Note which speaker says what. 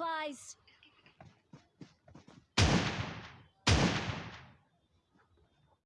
Speaker 1: supplies.